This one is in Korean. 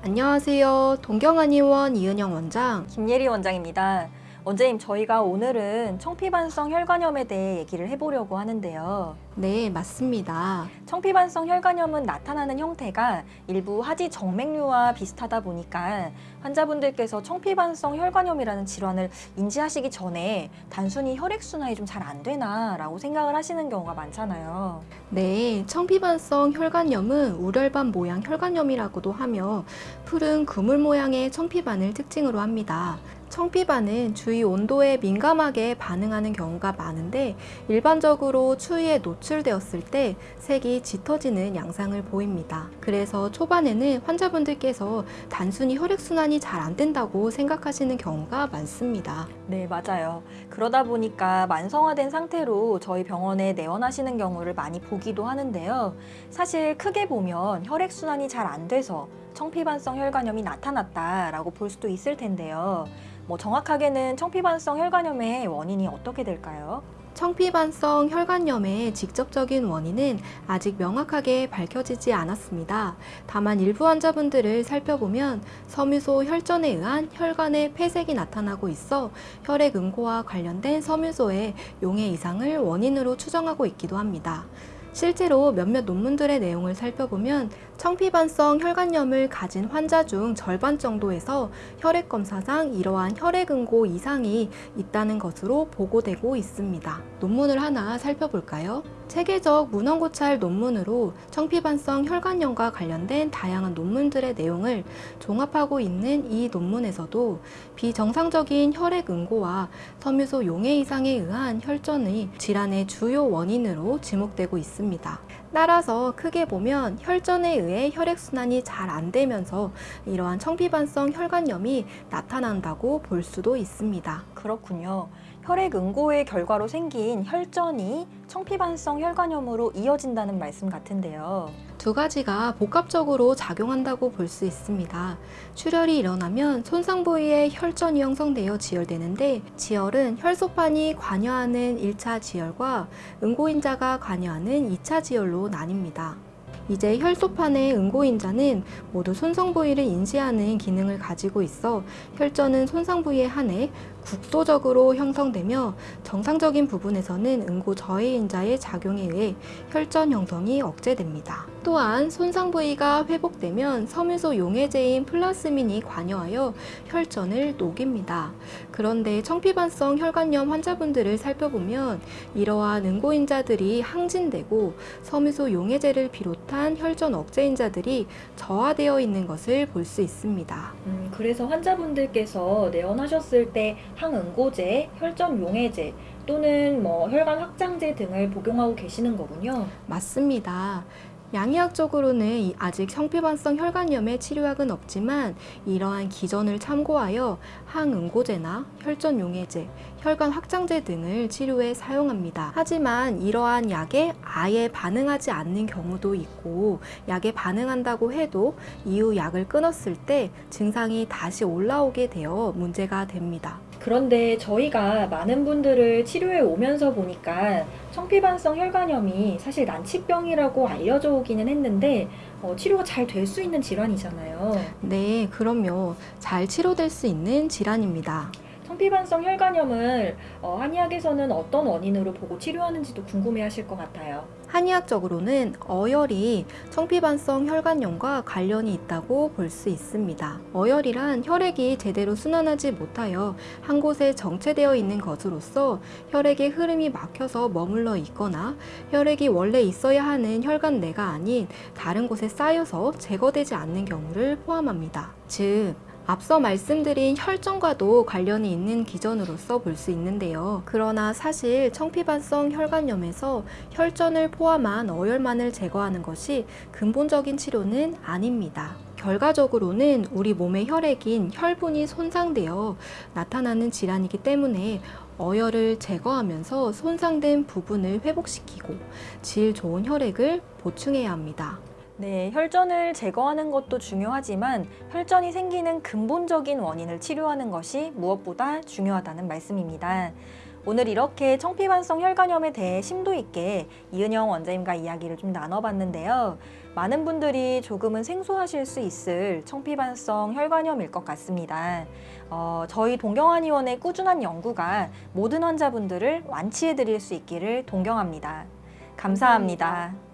안녕하세요. 동경한의원 이은영 원장. 김예리 원장입니다. 원장님, 저희가 오늘은 청피반성 혈관염에 대해 얘기를 해보려고 하는데요. 네, 맞습니다. 청피반성 혈관염은 나타나는 형태가 일부 하지 정맥류와 비슷하다 보니까 환자분들께서 청피반성 혈관염이라는 질환을 인지하시기 전에 단순히 혈액순환이 좀 잘 안 되나 라고 생각을 하시는 경우가 많잖아요. 네, 청피반성 혈관염은 우렬반 모양 혈관염이라고도 하며 푸른 그물 모양의 청피반을 특징으로 합니다. 청피반은 주위 온도에 민감하게 반응하는 경우가 많은데 일반적으로 추위에 노출되었을 때 색이 짙어지는 양상을 보입니다. 그래서 초반에는 환자분들께서 단순히 혈액순환이 잘 안 된다고 생각하시는 경우가 많습니다. 네, 맞아요. 그러다 보니까 만성화된 상태로 저희 병원에 내원하시는 경우를 많이 보기도 하는데요. 사실 크게 보면 혈액순환이 잘 안 돼서 청피반성 혈관염이 나타났다라고 볼 수도 있을 텐데요. 뭐 정확하게는 청피반성 혈관염의 원인이 어떻게 될까요? 청피반성 혈관염의 직접적인 원인은 아직 명확하게 밝혀지지 않았습니다. 다만 일부 환자분들을 살펴보면 섬유소 혈전에 의한 혈관의 폐색이 나타나고 있어 혈액 응고와 관련된 섬유소의 용해 이상을 원인으로 추정하고 있기도 합니다. 실제로 몇몇 논문들의 내용을 살펴보면 청피반성 혈관염을 가진 환자 중 절반 정도에서 혈액 검사상 이러한 혈액 응고 이상이 있다는 것으로 보고되고 있습니다. 논문을 하나 살펴볼까요? 체계적 문헌고찰 논문으로 청피반성 혈관염과 관련된 다양한 논문들의 내용을 종합하고 있는 이 논문에서도 비정상적인 혈액 응고와 섬유소 용해 이상에 의한 혈전의 질환의 주요 원인으로 지목되고 있습니다. 따라서 크게 보면 혈전에 의해 혈액순환이 잘 안 되면서 이러한 청피반성 혈관염이 나타난다고 볼 수도 있습니다. 그렇군요. 혈액 응고의 결과로 생긴 혈전이 청피반성 혈관염으로 이어진다는 말씀 같은데요. 두 가지가 복합적으로 작용한다고 볼 수 있습니다. 출혈이 일어나면 손상 부위에 혈전이 형성되어 지혈되는데 지혈은 혈소판이 관여하는 1차 지혈과 응고인자가 관여하는 2차 지혈로 나뉩니다. 이제 혈소판의 응고인자는 모두 손상 부위를 인지하는 기능을 가지고 있어 혈전은 손상 부위에 한해 국소적으로 형성되며 정상적인 부분에서는 응고 저해인자의 작용에 의해 혈전 형성이 억제됩니다. 또한 손상 부위가 회복되면 섬유소 용해제인 플라스민이 관여하여 혈전을 녹입니다. 그런데 청피반성 혈관염 환자분들을 살펴보면 이러한 응고인자들이 항진되고 섬유소 용해제를 비롯한 혈전 억제인자들이 저하되어 있는 것을 볼 수 있습니다. 음, 그래서 환자분들께서 내원하셨을 때 항응고제, 혈전 용해제 또는 뭐 혈관 확장제 등을 복용하고 계시는 거군요. 맞습니다. 양의학적으로는 아직 청피반성 혈관염의 치료약은 없지만 이러한 기전을 참고하여 항응고제나 혈전용해제, 혈관 확장제 등을 치료에 사용합니다. 하지만 이러한 약에 아예 반응하지 않는 경우도 있고 약에 반응한다고 해도 이후 약을 끊었을 때 증상이 다시 올라오게 되어 문제가 됩니다. 그런데 저희가 많은 분들을 치료해 오면서 보니까 청피반성 혈관염이 사실 난치병이라고 알려져 오기는 했는데 어, 치료가 잘 될 수 있는 질환이잖아요. 네, 그럼요. 잘 치료될 수 있는 질환입니다. 청피반성 혈관염을 어, 한의학에서는 어떤 원인으로 보고 치료하는지도 궁금해하실 것 같아요. 한의학적으로는 어혈이 청피반성 혈관염과 관련이 있다고 볼 수 있습니다. 어혈이란 혈액이 제대로 순환하지 못하여 한 곳에 정체되어 있는 것으로서 혈액의 흐름이 막혀서 머물러 있거나 혈액이 원래 있어야 하는 혈관 내가 아닌 다른 곳에 쌓여서 제거되지 않는 경우를 포함합니다. 즉, 앞서 말씀드린 혈전과도 관련이 있는 기전으로서 볼 수 있는데요. 그러나 사실 청피반성 혈관염에서 혈전을 포함한 어혈만을 제거하는 것이 근본적인 치료는 아닙니다. 결과적으로는 우리 몸의 혈액인 혈분이 손상되어 나타나는 질환이기 때문에 어혈을 제거하면서 손상된 부분을 회복시키고 질 좋은 혈액을 보충해야 합니다. 네, 혈전을 제거하는 것도 중요하지만 혈전이 생기는 근본적인 원인을 치료하는 것이 무엇보다 중요하다는 말씀입니다. 오늘 이렇게 청피반성 혈관염에 대해 심도 있게 이은영 원장님과 이야기를 좀 나눠봤는데요. 많은 분들이 조금은 생소하실 수 있을 청피반성 혈관염일 것 같습니다. 어, 저희 동경한의원의 꾸준한 연구가 모든 환자분들을 완치해 드릴 수 있기를 동경합니다 감사합니다.